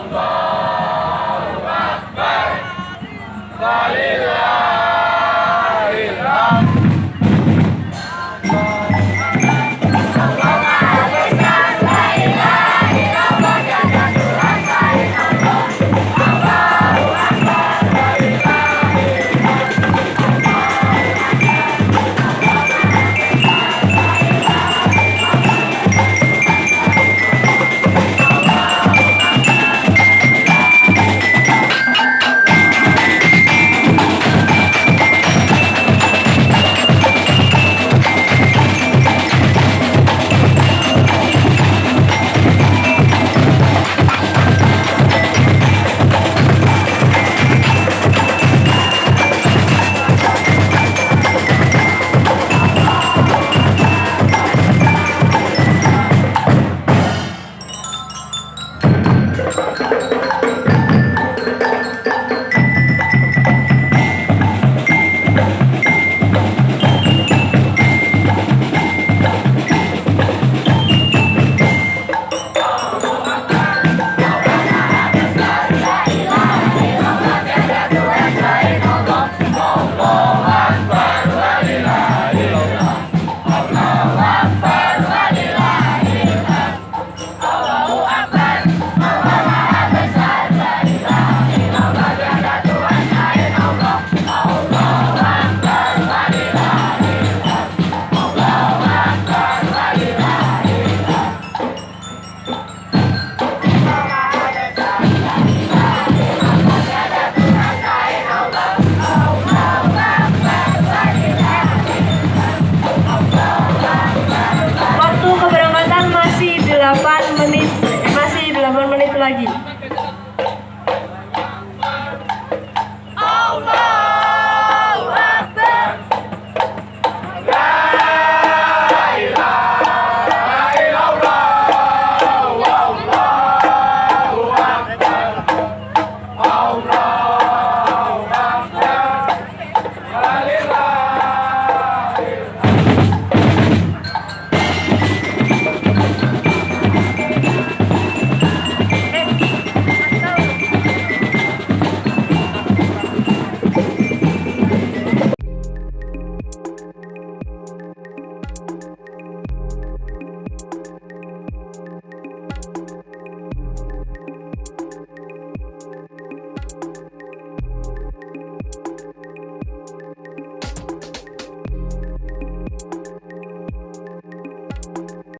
Bye. lagi.